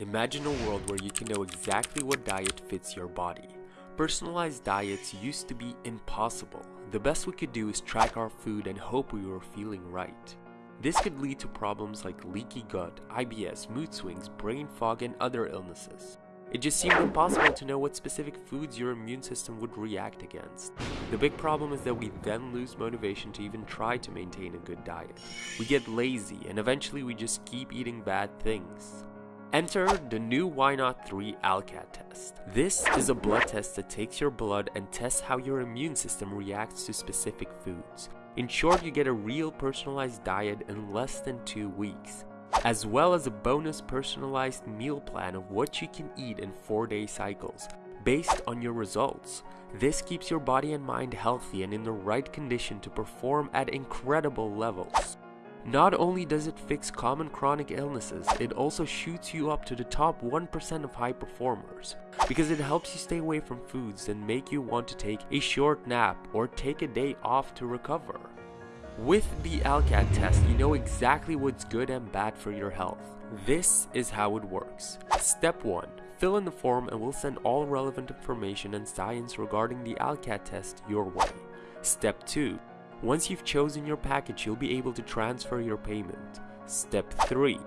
Imagine a world where you can know exactly what diet fits your body. Personalized diets used to be impossible. The best we could do is track our food and hope we were feeling right. This could lead to problems like leaky gut, IBS, mood swings, brain fog, and other illnesses. It just seemed impossible to know what specific foods your immune system would react against. The big problem is that we then lose motivation to even try to maintain a good diet. We get lazy and eventually we just keep eating bad things. Enter the new Why Not 3 ALCAT test. This is a blood test that takes your blood and tests how your immune system reacts to specific foods. In short, you get a real personalized diet in less than 2 weeks, as well as a bonus personalized meal plan of what you can eat in 4-day cycles, based on your results. This keeps your body and mind healthy and in the right condition to perform at incredible levels. Not only does it fix common chronic illnesses, it also shoots you up to the top 1% of high performers, because it helps you stay away from foods that make you want to take a short nap or take a day off to recover. With the ALCAT test, you know exactly what's good and bad for your health. This is how it works. Step 1. Fill in the form and we'll send all relevant information and science regarding the ALCAT test your way. Step 2. Once you've chosen your package, you'll be able to transfer your payment. Step 3.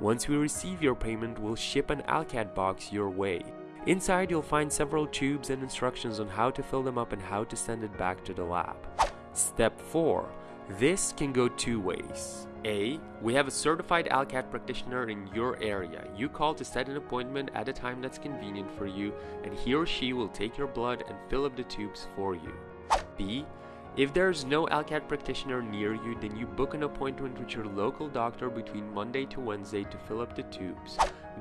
Once we receive your payment, we'll ship an ALCAT box your way. Inside, you'll find several tubes and instructions on how to fill them up and how to send it back to the lab. Step 4. This can go two ways. A. We have a certified ALCAT practitioner in your area. You call to set an appointment at a time that's convenient for you, and he or she will take your blood and fill up the tubes for you. B. If there's no ALCAT practitioner near you, then you book an appointment with your local doctor between Monday to Wednesday to fill up the tubes.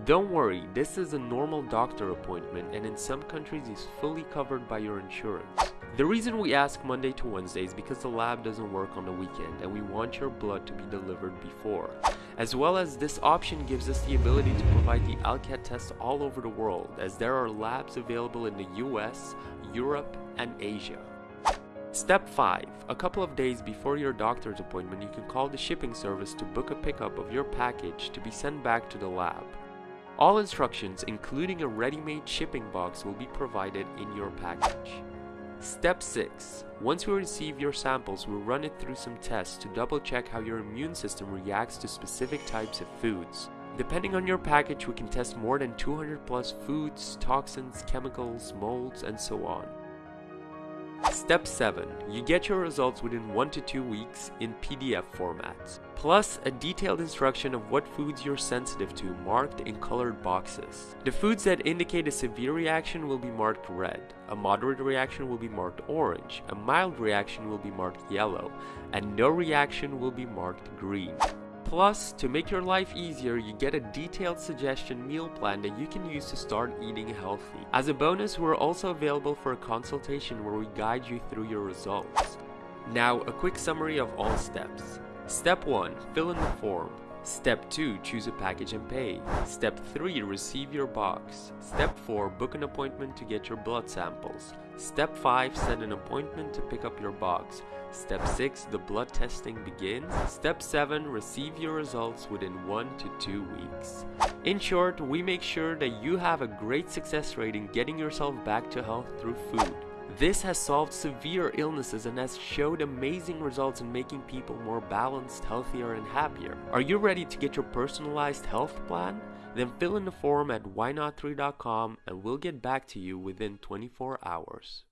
Don't worry, this is a normal doctor appointment and in some countries is fully covered by your insurance. The reason we ask Monday to Wednesday is because the lab doesn't work on the weekend and we want your blood to be delivered before. As well as this option gives us the ability to provide the ALCAT test all over the world as there are labs available in the US, Europe, and Asia. Step 5. A couple of days before your doctor's appointment, you can call the shipping service to book a pickup of your package to be sent back to the lab. All instructions, including a ready-made shipping box, will be provided in your package. Step 6. Once we receive your samples, we'll run it through some tests to double check how your immune system reacts to specific types of foods. Depending on your package, we can test more than 200 plus foods, toxins, chemicals, molds, and so on. Step 7. You get your results within 1 to 2 weeks in PDF formats, plus a detailed instruction of what foods you're sensitive to marked in colored boxes. The foods that indicate a severe reaction will be marked red, a moderate reaction will be marked orange, a mild reaction will be marked yellow, and no reaction will be marked green. Plus, to make your life easier, you get a detailed suggestion meal plan that you can use to start eating healthy. As a bonus, we're also available for a consultation where we guide you through your results. Now, a quick summary of all steps. Step 1. Fill in the form. Step 2. Choose a package and pay. Step 3. Receive your box. Step 4. Book an appointment to get your blood samples. Step 5. Set an appointment to pick up your box. Step 6. The blood testing begins. Step 7. Receive your results within 1 to 2 weeks. In short, we make sure that you have a great success rate in getting yourself back to health through food. This has solved severe illnesses and has showed amazing results in making people more balanced, healthier, and happier. Are you ready to get your personalized health plan? Then fill in the form at whynot3.com and we'll get back to you within 24 hours.